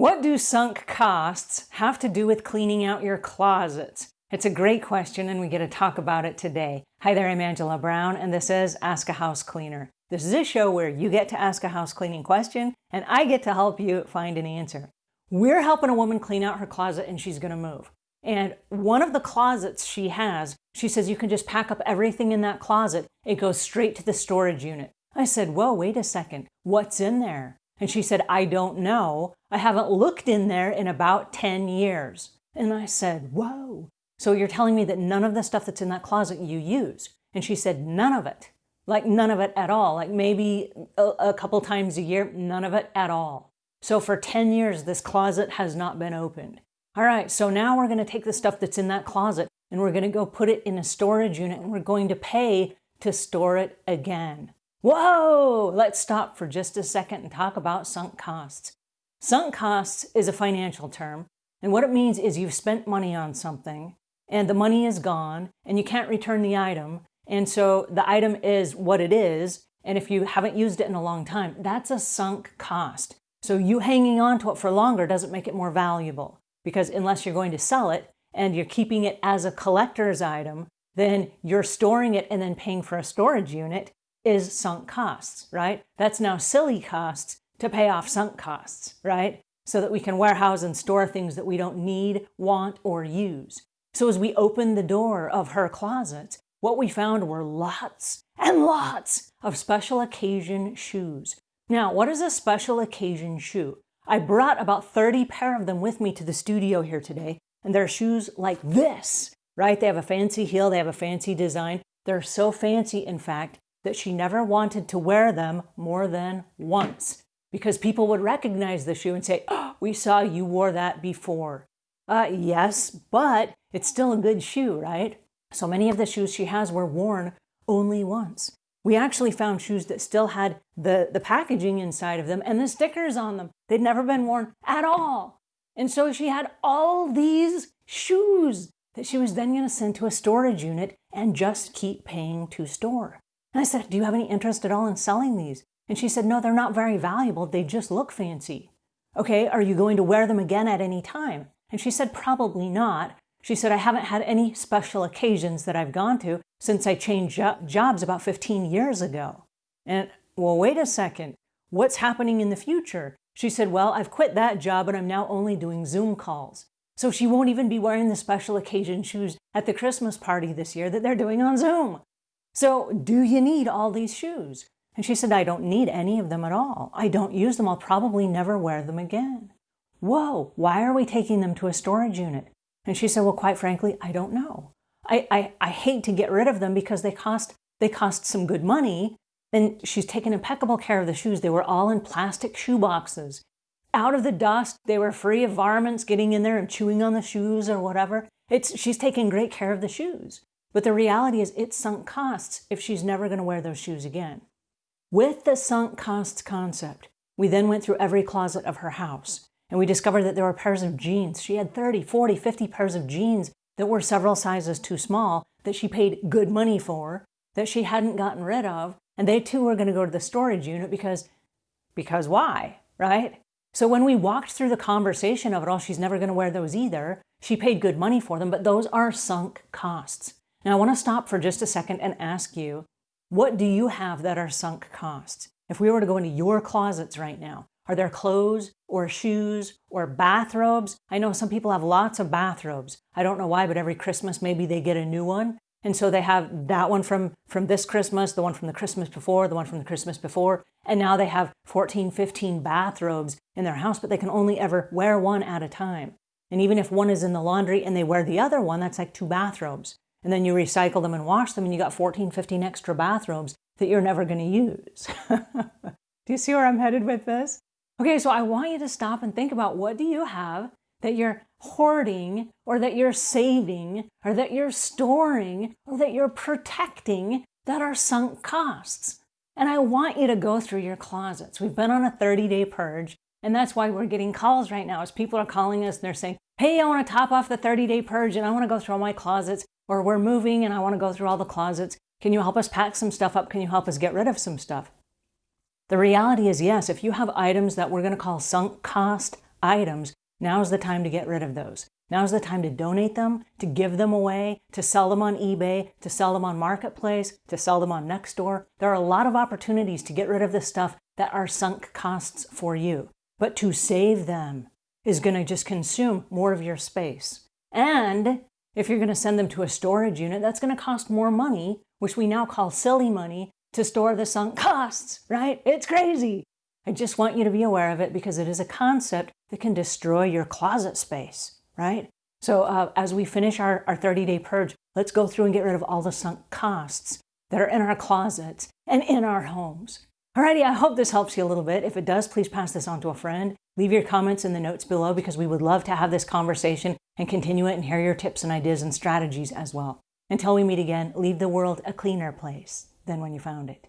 What do sunk costs have to do with cleaning out your closets? It's a great question and we get to talk about it today. Hi there, I'm Angela Brown and this is Ask a House Cleaner. This is a show where you get to ask a house cleaning question and I get to help you find an answer. We're helping a woman clean out her closet and she's going to move. And one of the closets she has, she says you can just pack up everything in that closet. It goes straight to the storage unit. I said, whoa, wait a second. What's in there? And she said, I don't know. I haven't looked in there in about 10 years. And I said, whoa. So you're telling me that none of the stuff that's in that closet you use? And she said, none of it. Like none of it at all. Like maybe a, a couple times a year, none of it at all. So for 10 years, this closet has not been opened. All right, so now we're going to take the stuff that's in that closet and we're going to go put it in a storage unit and we're going to pay to store it again. Whoa! Let's stop for just a second and talk about sunk costs. Sunk costs is a financial term, and what it means is you've spent money on something, and the money is gone, and you can't return the item, and so the item is what it is, and if you haven't used it in a long time, that's a sunk cost. So you hanging on to it for longer doesn't make it more valuable, because unless you're going to sell it, and you're keeping it as a collector's item, then you're storing it and then paying for a storage unit, is sunk costs, right? That's now silly costs to pay off sunk costs, right? So that we can warehouse and store things that we don't need, want, or use. So as we opened the door of her closet, what we found were lots and lots of special occasion shoes. Now, what is a special occasion shoe? I brought about 30 pair of them with me to the studio here today, and they're shoes like this, right? They have a fancy heel, they have a fancy design. They're so fancy, in fact, that she never wanted to wear them more than once because people would recognize the shoe and say, oh, we saw you wore that before. Uh, yes, but it's still a good shoe, right? So many of the shoes she has were worn only once. We actually found shoes that still had the, the packaging inside of them and the stickers on them. They'd never been worn at all. And so she had all these shoes that she was then going to send to a storage unit and just keep paying to store. And I said, do you have any interest at all in selling these? And she said, no, they're not very valuable. They just look fancy. Okay, are you going to wear them again at any time? And she said, probably not. She said, I haven't had any special occasions that I've gone to since I changed jobs about 15 years ago. And well, wait a second. What's happening in the future? She said, well, I've quit that job and I'm now only doing Zoom calls. So she won't even be wearing the special occasion shoes at the Christmas party this year that they're doing on Zoom. So do you need all these shoes? And she said, I don't need any of them at all. I don't use them. I'll probably never wear them again. Whoa, why are we taking them to a storage unit? And she said, well, quite frankly, I don't know. I, I, I hate to get rid of them because they cost, they cost some good money. And she's taken impeccable care of the shoes. They were all in plastic shoe boxes. Out of the dust, they were free of varmints getting in there and chewing on the shoes or whatever. It's, she's taking great care of the shoes. But the reality is it's sunk costs if she's never going to wear those shoes again. With the sunk costs concept, we then went through every closet of her house and we discovered that there were pairs of jeans. She had 30, 40, 50 pairs of jeans that were several sizes too small that she paid good money for, that she hadn't gotten rid of, and they too were going to go to the storage unit because, because why, right? So when we walked through the conversation of it all, she's never going to wear those either. She paid good money for them, but those are sunk costs. Now I want to stop for just a second and ask you, what do you have that are sunk costs? If we were to go into your closets right now, are there clothes or shoes or bathrobes? I know some people have lots of bathrobes. I don't know why, but every Christmas maybe they get a new one. And so they have that one from, from this Christmas, the one from the Christmas before, the one from the Christmas before. And now they have 14, 15 bathrobes in their house, but they can only ever wear one at a time. And even if one is in the laundry and they wear the other one, that's like two bathrobes and then you recycle them and wash them and you got 14, 15 extra bathrobes that you're never going to use. do you see where I'm headed with this? Okay, so I want you to stop and think about what do you have that you're hoarding or that you're saving or that you're storing or that you're protecting that are sunk costs. And I want you to go through your closets. We've been on a 30-day purge, and that's why we're getting calls right now as people are calling us and they're saying, hey, I want to top off the 30-day purge and I want to go through all my closets or we're moving and I want to go through all the closets. Can you help us pack some stuff up? Can you help us get rid of some stuff? The reality is yes, if you have items that we're going to call sunk cost items, now's the time to get rid of those. Now's the time to donate them, to give them away, to sell them on eBay, to sell them on Marketplace, to sell them on Nextdoor. There are a lot of opportunities to get rid of the stuff that are sunk costs for you. But to save them is going to just consume more of your space. And if you're going to send them to a storage unit, that's going to cost more money, which we now call silly money, to store the sunk costs, right? It's crazy. I just want you to be aware of it because it is a concept that can destroy your closet space right? So uh, as we finish our, our 30 day purge, let's go through and get rid of all the sunk costs that are in our closets and in our homes. Alrighty, I hope this helps you a little bit. If it does, please pass this on to a friend. Leave your comments in the notes below because we would love to have this conversation and continue it and hear your tips and ideas and strategies as well. Until we meet again, leave the world a cleaner place than when you found it.